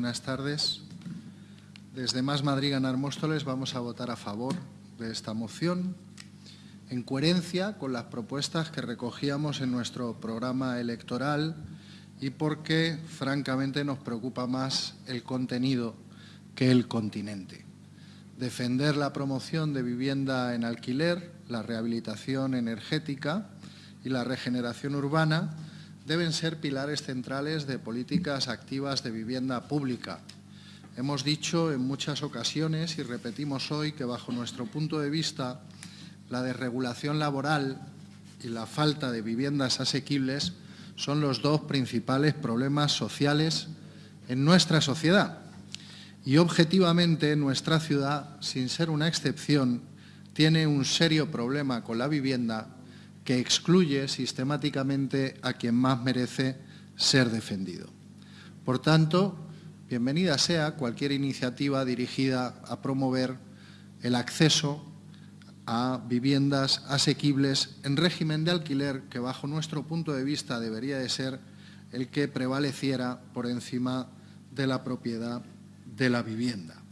Buenas tardes. Desde Más Madrid Ganar Móstoles vamos a votar a favor de esta moción en coherencia con las propuestas que recogíamos en nuestro programa electoral y porque, francamente, nos preocupa más el contenido que el continente. Defender la promoción de vivienda en alquiler, la rehabilitación energética y la regeneración urbana deben ser pilares centrales de políticas activas de vivienda pública. Hemos dicho en muchas ocasiones y repetimos hoy que bajo nuestro punto de vista la desregulación laboral y la falta de viviendas asequibles son los dos principales problemas sociales en nuestra sociedad. Y objetivamente nuestra ciudad, sin ser una excepción, tiene un serio problema con la vivienda que excluye sistemáticamente a quien más merece ser defendido. Por tanto, bienvenida sea cualquier iniciativa dirigida a promover el acceso a viviendas asequibles en régimen de alquiler que bajo nuestro punto de vista debería de ser el que prevaleciera por encima de la propiedad de la vivienda.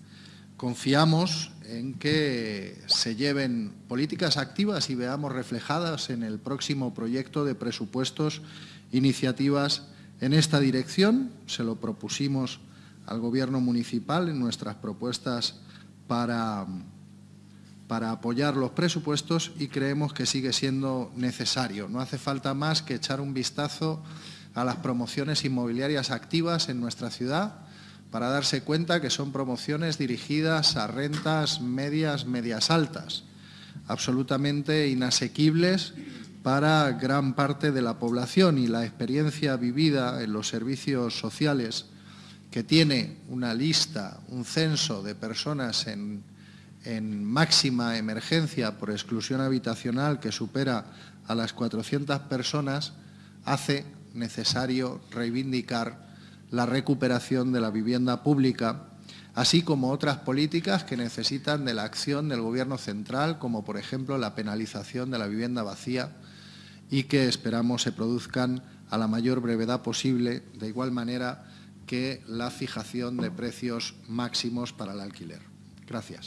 Confiamos en que se lleven políticas activas y veamos reflejadas en el próximo proyecto de presupuestos iniciativas en esta dirección. Se lo propusimos al Gobierno municipal en nuestras propuestas para para apoyar los presupuestos y creemos que sigue siendo necesario. No hace falta más que echar un vistazo a las promociones inmobiliarias activas en nuestra ciudad para darse cuenta que son promociones dirigidas a rentas medias, medias altas, absolutamente inasequibles para gran parte de la población. Y la experiencia vivida en los servicios sociales que tiene una lista, un censo de personas en en máxima emergencia por exclusión habitacional que supera a las 400 personas, hace necesario reivindicar la recuperación de la vivienda pública, así como otras políticas que necesitan de la acción del Gobierno central, como por ejemplo la penalización de la vivienda vacía y que esperamos se produzcan a la mayor brevedad posible, de igual manera que la fijación de precios máximos para el alquiler. Gracias.